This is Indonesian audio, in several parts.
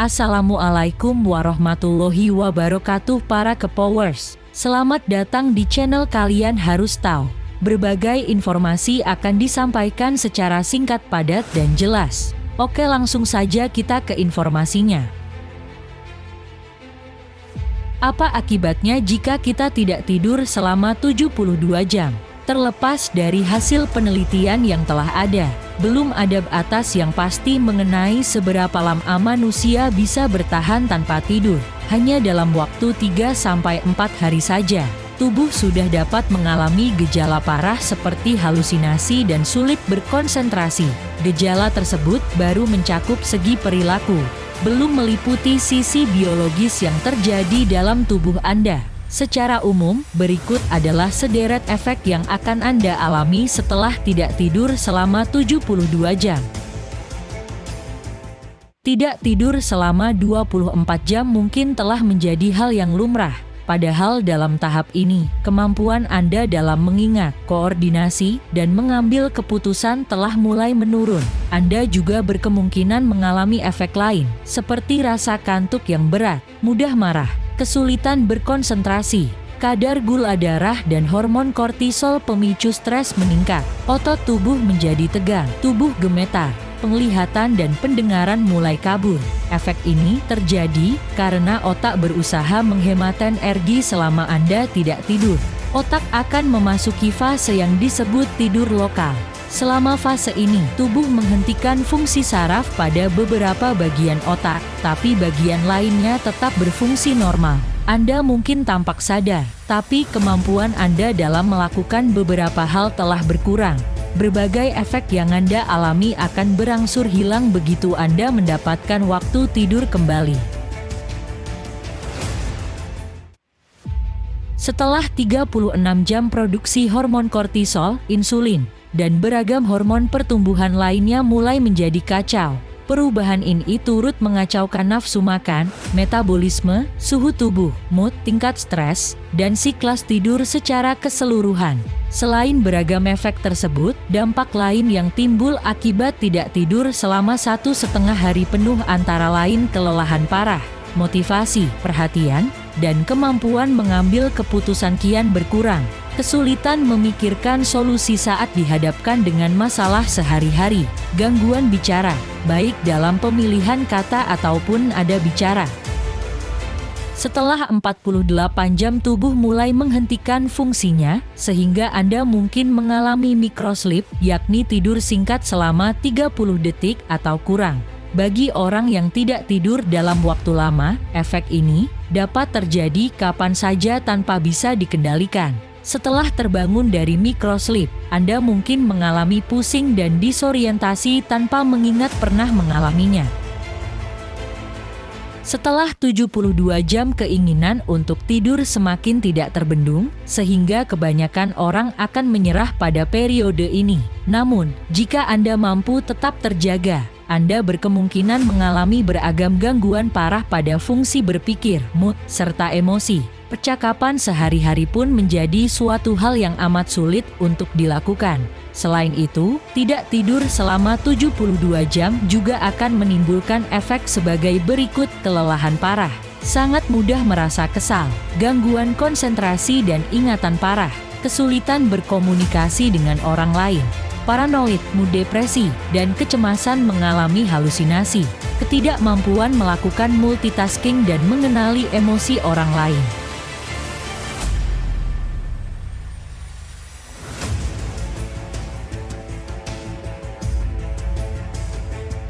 Assalamualaikum warahmatullahi wabarakatuh para kepowers. Selamat datang di channel kalian harus tahu. Berbagai informasi akan disampaikan secara singkat padat dan jelas. Oke langsung saja kita ke informasinya. Apa akibatnya jika kita tidak tidur selama 72 jam? Terlepas dari hasil penelitian yang telah ada, belum ada batas yang pasti mengenai seberapa lama manusia bisa bertahan tanpa tidur. Hanya dalam waktu 3-4 hari saja, tubuh sudah dapat mengalami gejala parah seperti halusinasi dan sulit berkonsentrasi. Gejala tersebut baru mencakup segi perilaku, belum meliputi sisi biologis yang terjadi dalam tubuh Anda. Secara umum, berikut adalah sederet efek yang akan Anda alami setelah tidak tidur selama 72 jam. Tidak tidur selama 24 jam mungkin telah menjadi hal yang lumrah. Padahal dalam tahap ini, kemampuan Anda dalam mengingat, koordinasi, dan mengambil keputusan telah mulai menurun. Anda juga berkemungkinan mengalami efek lain, seperti rasa kantuk yang berat, mudah marah, kesulitan berkonsentrasi, kadar gula darah dan hormon kortisol pemicu stres meningkat, otot tubuh menjadi tegang, tubuh gemetar, penglihatan dan pendengaran mulai kabur. Efek ini terjadi karena otak berusaha menghemat energi selama Anda tidak tidur. Otak akan memasuki fase yang disebut tidur lokal. Selama fase ini, tubuh menghentikan fungsi saraf pada beberapa bagian otak, tapi bagian lainnya tetap berfungsi normal. Anda mungkin tampak sadar, tapi kemampuan Anda dalam melakukan beberapa hal telah berkurang. Berbagai efek yang Anda alami akan berangsur hilang begitu Anda mendapatkan waktu tidur kembali. Setelah 36 jam produksi hormon kortisol, insulin, dan beragam hormon pertumbuhan lainnya mulai menjadi kacau. Perubahan ini turut mengacaukan nafsu makan, metabolisme, suhu tubuh, mood, tingkat stres, dan siklus tidur secara keseluruhan. Selain beragam efek tersebut, dampak lain yang timbul akibat tidak tidur selama satu setengah hari penuh antara lain kelelahan parah, motivasi, perhatian, dan kemampuan mengambil keputusan kian berkurang kesulitan memikirkan solusi saat dihadapkan dengan masalah sehari-hari, gangguan bicara, baik dalam pemilihan kata ataupun ada bicara. Setelah 48 jam tubuh mulai menghentikan fungsinya, sehingga Anda mungkin mengalami microsleep, yakni tidur singkat selama 30 detik atau kurang. Bagi orang yang tidak tidur dalam waktu lama, efek ini dapat terjadi kapan saja tanpa bisa dikendalikan. Setelah terbangun dari microsleep, Anda mungkin mengalami pusing dan disorientasi tanpa mengingat pernah mengalaminya. Setelah 72 jam keinginan untuk tidur semakin tidak terbendung, sehingga kebanyakan orang akan menyerah pada periode ini. Namun, jika Anda mampu tetap terjaga, Anda berkemungkinan mengalami beragam gangguan parah pada fungsi berpikir, mood, serta emosi percakapan sehari-hari pun menjadi suatu hal yang amat sulit untuk dilakukan. Selain itu, tidak tidur selama 72 jam juga akan menimbulkan efek sebagai berikut kelelahan parah. Sangat mudah merasa kesal, gangguan konsentrasi dan ingatan parah, kesulitan berkomunikasi dengan orang lain, paranoid, mood depresi, dan kecemasan mengalami halusinasi, ketidakmampuan melakukan multitasking dan mengenali emosi orang lain.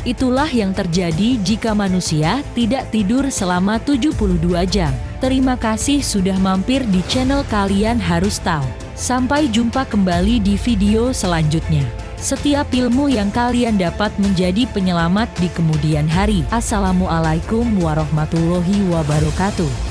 Itulah yang terjadi jika manusia tidak tidur selama 72 jam. Terima kasih sudah mampir di channel kalian harus tahu. Sampai jumpa kembali di video selanjutnya. Setiap ilmu yang kalian dapat menjadi penyelamat di kemudian hari. Assalamualaikum warahmatullahi wabarakatuh.